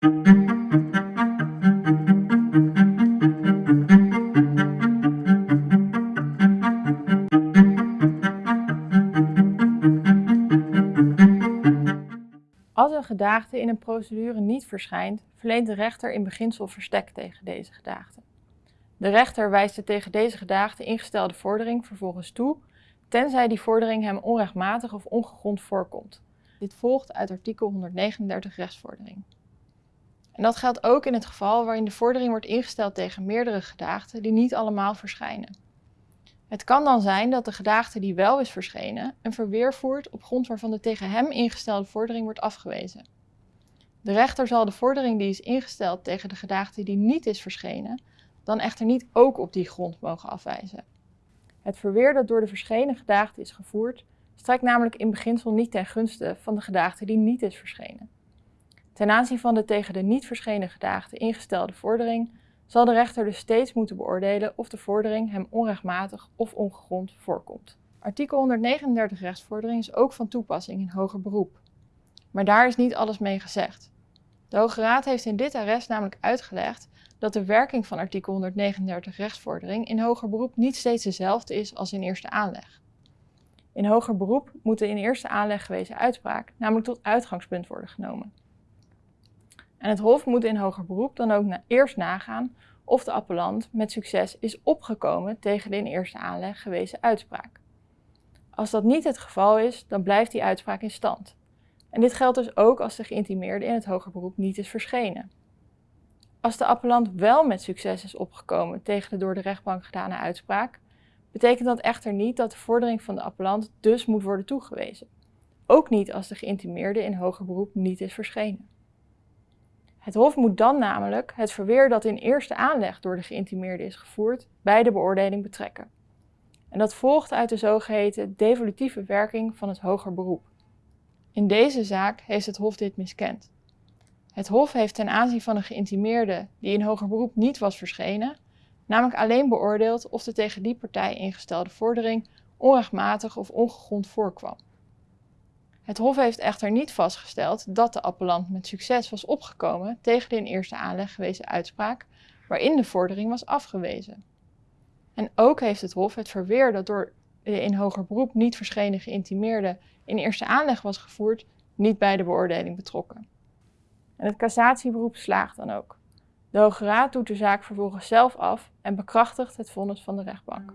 Als een gedaagde in een procedure niet verschijnt, verleent de rechter in beginsel verstek tegen deze gedaagde. De rechter wijst de tegen deze gedaagde ingestelde vordering vervolgens toe, tenzij die vordering hem onrechtmatig of ongegrond voorkomt. Dit volgt uit artikel 139 rechtsvordering. En dat geldt ook in het geval waarin de vordering wordt ingesteld tegen meerdere gedaagden die niet allemaal verschijnen. Het kan dan zijn dat de gedaagde die wel is verschenen een verweer voert op grond waarvan de tegen hem ingestelde vordering wordt afgewezen. De rechter zal de vordering die is ingesteld tegen de gedaagde die niet is verschenen, dan echter niet ook op die grond mogen afwijzen. Het verweer dat door de verschenen gedaagde is gevoerd, strekt namelijk in beginsel niet ten gunste van de gedaagde die niet is verschenen. Ten aanzien van de tegen de niet verschenen gedaagde ingestelde vordering zal de rechter dus steeds moeten beoordelen of de vordering hem onrechtmatig of ongegrond voorkomt. Artikel 139 rechtsvordering is ook van toepassing in hoger beroep. Maar daar is niet alles mee gezegd. De Hoge Raad heeft in dit arrest namelijk uitgelegd dat de werking van artikel 139 rechtsvordering in hoger beroep niet steeds dezelfde is als in eerste aanleg. In hoger beroep moet de in eerste aanleg gewezen uitspraak namelijk tot uitgangspunt worden genomen. En het Hof moet in hoger beroep dan ook eerst nagaan of de appellant met succes is opgekomen tegen de in eerste aanleg gewezen uitspraak. Als dat niet het geval is, dan blijft die uitspraak in stand. En dit geldt dus ook als de geïntimeerde in het hoger beroep niet is verschenen. Als de appellant wel met succes is opgekomen tegen de door de rechtbank gedane uitspraak, betekent dat echter niet dat de vordering van de appellant dus moet worden toegewezen. Ook niet als de geïntimeerde in hoger beroep niet is verschenen. Het Hof moet dan namelijk het verweer dat in eerste aanleg door de geïntimeerde is gevoerd bij de beoordeling betrekken. En dat volgt uit de zogeheten devolutieve werking van het hoger beroep. In deze zaak heeft het Hof dit miskend. Het Hof heeft ten aanzien van een geïntimeerde die in hoger beroep niet was verschenen, namelijk alleen beoordeeld of de tegen die partij ingestelde vordering onrechtmatig of ongegrond voorkwam. Het Hof heeft echter niet vastgesteld dat de appellant met succes was opgekomen tegen de in eerste aanleg gewezen uitspraak waarin de vordering was afgewezen. En ook heeft het Hof het verweer dat door de in hoger beroep niet verschenen geïntimeerde in eerste aanleg was gevoerd, niet bij de beoordeling betrokken. En het cassatieberoep slaagt dan ook. De Hoge Raad doet de zaak vervolgens zelf af en bekrachtigt het vonnis van de rechtbank.